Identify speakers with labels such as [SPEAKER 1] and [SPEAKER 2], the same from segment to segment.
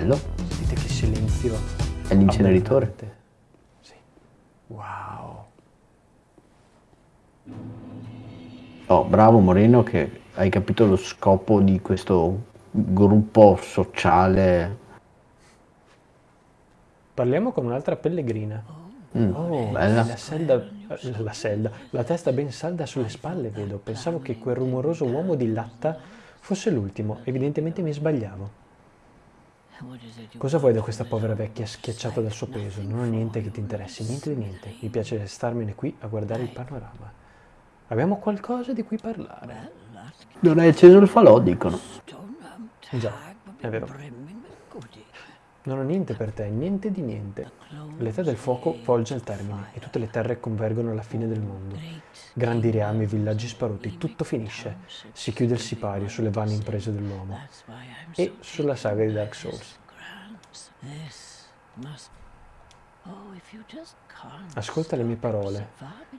[SPEAKER 1] Bello.
[SPEAKER 2] Sentite che silenzio.
[SPEAKER 1] È l'inceneritore.
[SPEAKER 2] Sì. Wow.
[SPEAKER 1] Oh, bravo Moreno che hai capito lo scopo di questo gruppo sociale.
[SPEAKER 2] Parliamo con un'altra pellegrina.
[SPEAKER 1] Mm,
[SPEAKER 2] Oh,
[SPEAKER 1] bella.
[SPEAKER 2] la selda, la selda, la testa ben salda sulle spalle, vedo. Pensavo che quel rumoroso uomo di latta fosse l'ultimo. Evidentemente mi sbagliavo. Cosa vuoi da questa povera vecchia schiacciata dal suo peso? Non ho niente che ti interessi, niente di niente. Mi piace starmene qui a guardare il panorama. Abbiamo qualcosa di cui parlare.
[SPEAKER 1] Non hai acceso il falò, dicono.
[SPEAKER 2] Già, è vero. Non ho niente per te, niente di niente. L'età del fuoco volge al termine e tutte le terre convergono alla fine del mondo. Grandi reami, villaggi sparuti, tutto finisce. Si chiude il sipario sulle vane imprese dell'uomo e sulla saga di Dark Souls. Ascolta le mie parole.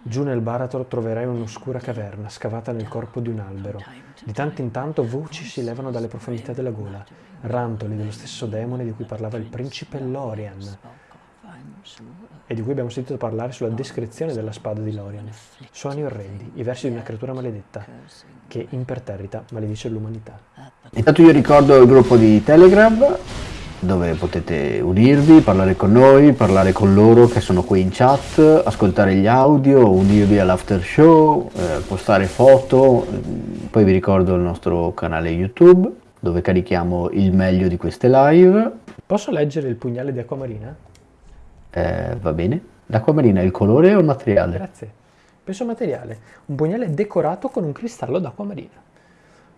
[SPEAKER 2] Giù nel baratro troverai un'oscura caverna scavata nel corpo di un albero. Di tanto in tanto voci si levano dalle profondità della gola, rantoli dello stesso demone di cui parlava il principe Lorian e di cui abbiamo sentito parlare sulla descrizione della spada di Lorian. Suoni orrendi, i versi di una creatura maledetta che imperterrita maledice l'umanità.
[SPEAKER 1] Intanto io ricordo il gruppo di Telegram dove potete unirvi, parlare con noi, parlare con loro che sono qui in chat, ascoltare gli audio, unirvi all'after show, eh, postare foto, poi vi ricordo il nostro canale YouTube dove carichiamo il meglio di queste live.
[SPEAKER 2] Posso leggere il pugnale di acquamarina?
[SPEAKER 1] Eh, va bene. L'acquamarina è il colore o il materiale?
[SPEAKER 2] Grazie. Penso materiale. Un pugnale decorato con un cristallo d'acquamarina.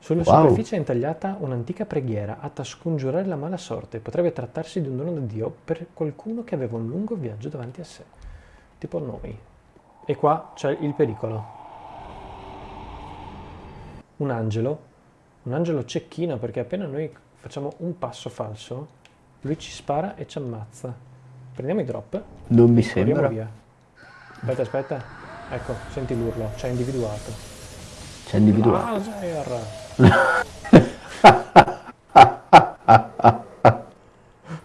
[SPEAKER 2] Sulla
[SPEAKER 1] Wow.
[SPEAKER 2] superficie è intagliata un'antica preghiera atta a scongiurare la mala sorte. Potrebbe trattarsi di un dono da Dio per qualcuno che aveva un lungo viaggio davanti a sé. Tipo noi. E qua c'è il pericolo. Un angelo. Un angelo cecchino perché appena noi facciamo un passo falso, lui ci spara e ci ammazza. Prendiamo i drop.
[SPEAKER 1] Non mi sembra.
[SPEAKER 2] via. Aspetta, aspetta. Ecco, senti l'urlo, ci ha individuato.
[SPEAKER 1] C'è individuato.
[SPEAKER 2] Laser!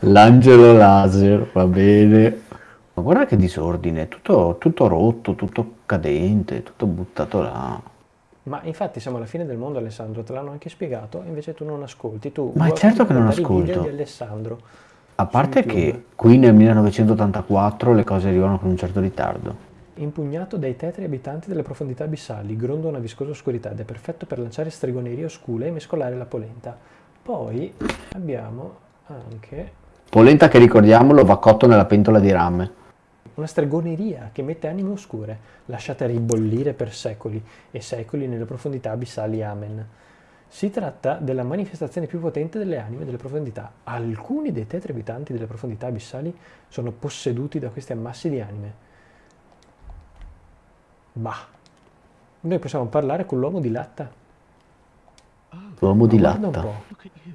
[SPEAKER 1] L'angelo laser, va bene. Ma guarda che disordine, tutto, tutto rotto, tutto cadente, tutto buttato là.
[SPEAKER 2] Ma infatti siamo alla fine del mondo Alessandro, te l'hanno anche spiegato, invece tu non ascolti. Tu
[SPEAKER 1] Ma è certo che non ascolto.
[SPEAKER 2] di Alessandro.
[SPEAKER 1] A parte che qui nel 1984 le cose arrivano con un certo ritardo.
[SPEAKER 2] Impugnato dai tetri abitanti delle profondità abissali, gronda una viscosa oscurità ed è perfetto per lanciare stregonerie oscure e mescolare la polenta. Poi abbiamo anche
[SPEAKER 1] Polenta che ricordiamolo va cotto nella pentola di rame.
[SPEAKER 2] una stregoneria che mette anime oscure, lasciate ribollire per secoli e secoli nelle profondità abissali. Amen. Si tratta della manifestazione più potente delle anime delle profondità. Alcuni dei tetri abitanti delle profondità abissali sono posseduti da questi ammassi di anime. Bah, noi possiamo parlare con l'uomo di latta.
[SPEAKER 1] L'uomo di
[SPEAKER 2] Guarda un
[SPEAKER 1] latta.
[SPEAKER 2] po',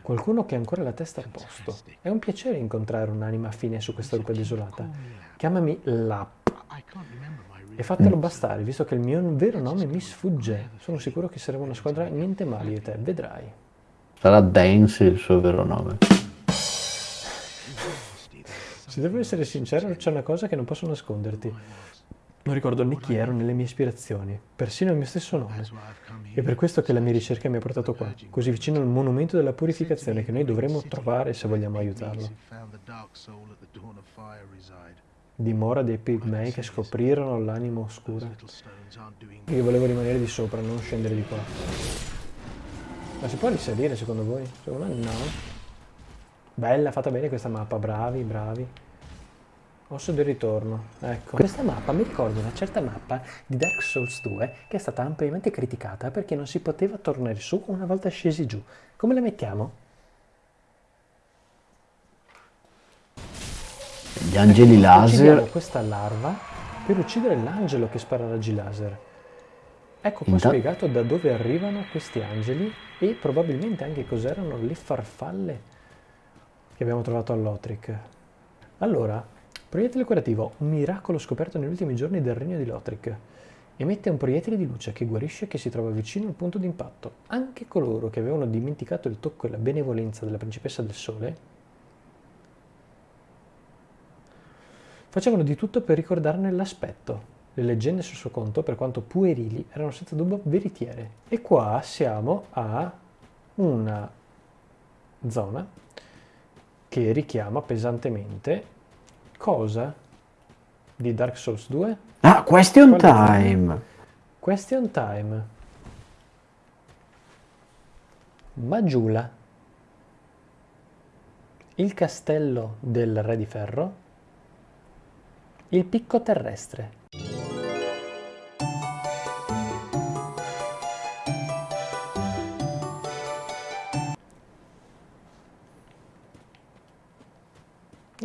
[SPEAKER 2] qualcuno che ha ancora la testa a posto. È un piacere incontrare un'anima affine su questa rupe desolata. Chiamami Lap. E fatelo bastare, visto che il mio vero nome mi sfugge. Sono sicuro che saremo una squadra niente male io e te, vedrai.
[SPEAKER 1] Sarà Dance il suo vero nome.
[SPEAKER 2] Se devo essere sincero, c'è una cosa che non posso nasconderti. Non ricordo né chi ero né le mie ispirazioni, persino il mio stesso nome. È per questo che la mia ricerca mi ha portato qua, così vicino al monumento della purificazione che noi dovremmo trovare se vogliamo aiutarlo. Dimora dei pigmei che scoprirono l'anima oscura. Io volevo rimanere di sopra, non scendere di qua. Ma si può risalire secondo voi? Secondo me no. Bella, fatta bene questa mappa, bravi, bravi. Osso del ritorno, ecco. Questa mappa mi ricorda una certa mappa di Dark Souls 2 che è stata ampiamente criticata perché non si poteva tornare su una volta scesi giù. Come la mettiamo?
[SPEAKER 1] Gli angeli
[SPEAKER 2] Uccidiamo
[SPEAKER 1] laser.
[SPEAKER 2] questa larva per uccidere l'angelo che spara raggi laser. Ecco qua
[SPEAKER 1] Inta-
[SPEAKER 2] spiegato da dove arrivano questi angeli e probabilmente anche cos'erano le farfalle che abbiamo trovato all'Otric. Allora, proiettile curativo, un miracolo scoperto negli ultimi giorni del regno di Lothric. Emette un proiettile di luce che guarisce che si trova vicino al punto di impatto. Anche coloro che avevano dimenticato il tocco e la benevolenza della principessa del sole Facevano di tutto per ricordarne l'aspetto. Le leggende sul suo conto, per quanto puerili, erano senza dubbio veritiere. E qua siamo a una zona che richiama pesantemente cosa di Dark Souls 2?
[SPEAKER 1] Ah, question time!
[SPEAKER 2] Question time. Maggiula. Il castello del Re di Ferro. Il picco terrestre.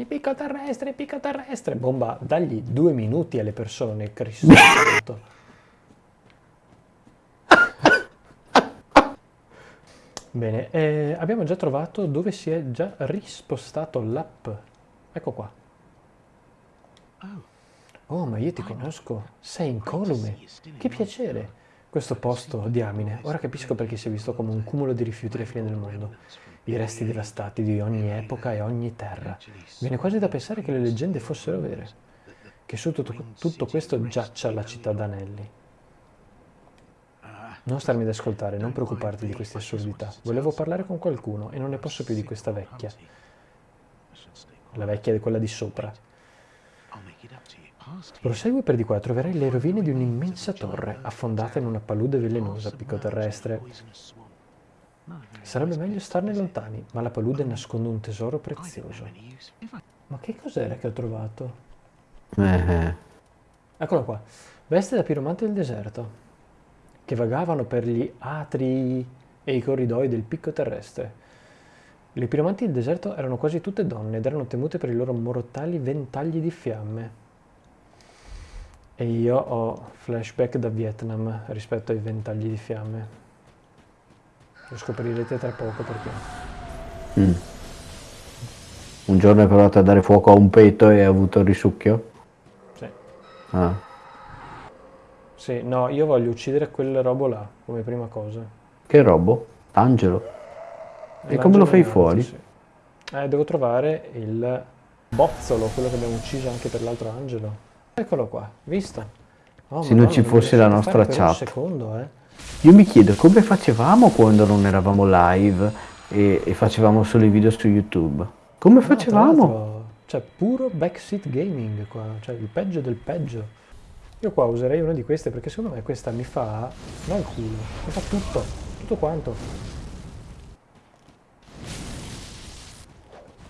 [SPEAKER 2] Picco terrestre, picco terrestre. Bomba, dagli due minuti alle persone, Cristo. Bene, eh, abbiamo già trovato dove si è già rispostato l'app. Ecco qua. Oh, ma io ti conosco. Sei incolume. Che piacere. Questo posto, diamine, ora capisco perché si è visto come un cumulo di rifiuti alla fine del mondo. I resti devastati di ogni epoca e ogni terra. Viene quasi da pensare che le leggende fossero vere. Che su tutto, questo giaccia la città d'anelli. Non starmi ad ascoltare, non preoccuparti di queste assurdità. Volevo parlare con qualcuno e non ne posso più di questa vecchia. La vecchia è quella di sopra. Prosegui per di qua troverai le rovine di un'immensa torre, affondata in una palude velenosa picco terrestre. Sarebbe meglio starne lontani, ma la palude nasconde un tesoro prezioso. Ma che cos'era che ho trovato?
[SPEAKER 1] Eh,
[SPEAKER 2] Eccolo qua. Veste da piromante del deserto che vagavano per gli atri e i corridoi del picco terrestre. Le piromanti del deserto erano quasi tutte donne ed erano temute per i loro mortali ventagli di fiamme. E io ho flashback da Vietnam rispetto ai ventagli di fiamme. Lo scoprirete tra poco perché.
[SPEAKER 1] mm. Un giorno hai provato a dare fuoco a un petto e hai avuto il risucchio?
[SPEAKER 2] Sì.
[SPEAKER 1] Ah.
[SPEAKER 2] Sì, no, io voglio uccidere quel robo là come prima cosa.
[SPEAKER 1] Che robo? Angelo? E come lo fai fuori?
[SPEAKER 2] sì. Eh, devo trovare il bozzolo, quello che abbiamo ucciso anche per l'altro angelo. Eccolo qua, visto? Oh,
[SPEAKER 1] Se non ci fosse la nostra
[SPEAKER 2] per un
[SPEAKER 1] chat.
[SPEAKER 2] secondo, eh.
[SPEAKER 1] Io mi chiedo come facevamo quando non eravamo live e, e facevamo solo i video su YouTube. Come
[SPEAKER 2] No, tra
[SPEAKER 1] facevamo?
[SPEAKER 2] Cioè, puro backseat gaming qua, cioè il peggio del peggio. Io qua userei una di queste perché secondo me questa mi fa, non il culo, mi fa tutto, tutto quanto.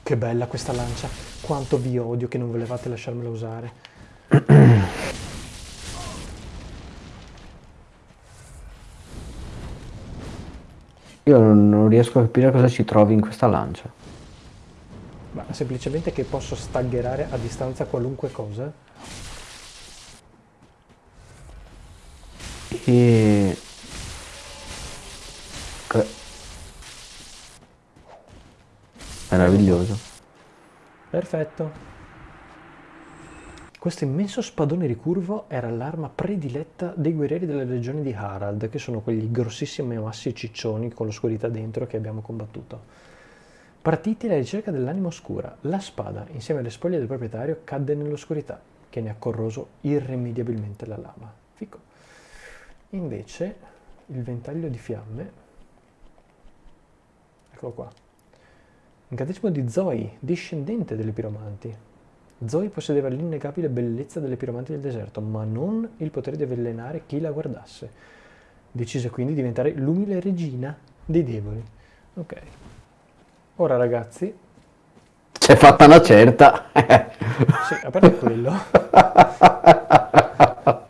[SPEAKER 2] Che bella questa lancia, quanto vi odio che non volevate lasciarmela usare.
[SPEAKER 1] Io non, non riesco a capire cosa ci trovi in questa lancia.
[SPEAKER 2] Ma semplicemente che posso staggerare a distanza qualunque cosa.
[SPEAKER 1] E... Co- Meraviglioso.
[SPEAKER 2] Perfetto. Questo immenso spadone ricurvo era l'arma prediletta dei guerrieri della legione di Harald, che sono quegli grossissimi massi ciccioni con l'oscurità dentro che abbiamo combattuto. Partiti alla ricerca dell'anima oscura, la spada, insieme alle spoglie del proprietario, cadde nell'oscurità, che ne ha corroso irrimediabilmente la lama. Fico. Invece, il ventaglio di fiamme, eccolo qua, incantesimo di Zoe, discendente delle piromanti. Zoe possedeva l'innegabile bellezza delle piromanti del deserto, ma non il potere di avvelenare chi la guardasse. Decise quindi di diventare l'umile regina dei deboli. Ok. Ora ragazzi,
[SPEAKER 1] C'è fatta una certa.
[SPEAKER 2] sì, a parte quello,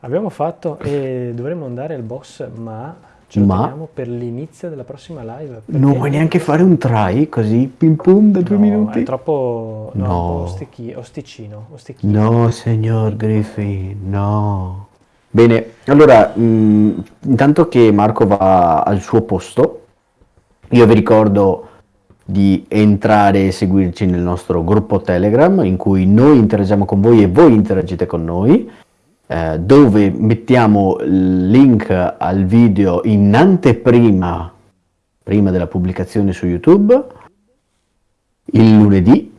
[SPEAKER 2] abbiamo fatto e dovremmo andare al boss, ma ce
[SPEAKER 1] Ma?
[SPEAKER 2] per l'inizio della prossima live.
[SPEAKER 1] Non vuoi neanche fare un try così, pim pum, da due
[SPEAKER 2] No,
[SPEAKER 1] minuti?
[SPEAKER 2] È troppo... No,
[SPEAKER 1] No.
[SPEAKER 2] ostichi- osticino, ostichino.
[SPEAKER 1] No, signor Griffin, no. Bene, allora, mh, intanto che Marco va al suo posto, io vi ricordo di entrare e seguirci nel nostro gruppo Telegram in cui noi interagiamo con voi e voi interagite con noi, eh, dove mettiamo il link al video in anteprima, prima della pubblicazione su YouTube, il lunedì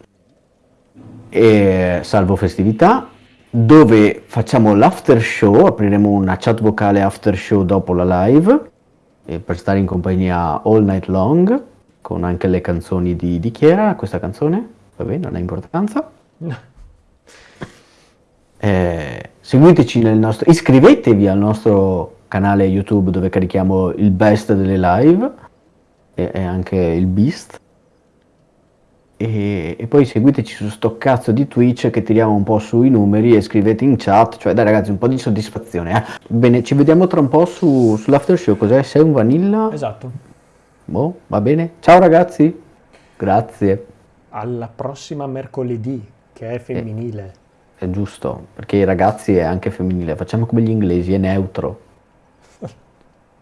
[SPEAKER 1] e salvo festività, dove facciamo l'after show, apriremo una chat vocale after show dopo la live, per stare in compagnia all night long, con anche le canzoni di, di chi era questa canzone? Vabbè, non ha importanza. Eh, seguiteci nel nostro, iscrivetevi al nostro canale YouTube dove carichiamo il best delle live e, e anche il beast. E, e, poi seguiteci su sto cazzo di Twitch che tiriamo un po' sui numeri e scrivete in chat, cioè dai ragazzi un po' di soddisfazione. Eh? Bene, ci vediamo tra un po' su, sull'after show, cos'è? Sei un vanilla?
[SPEAKER 2] Esatto.
[SPEAKER 1] Boh, va bene. Ciao ragazzi, grazie.
[SPEAKER 2] Alla prossima mercoledì, che è femminile.
[SPEAKER 1] Eh, è giusto, perché i ragazzi è anche femminile, facciamo come gli inglesi, è neutro.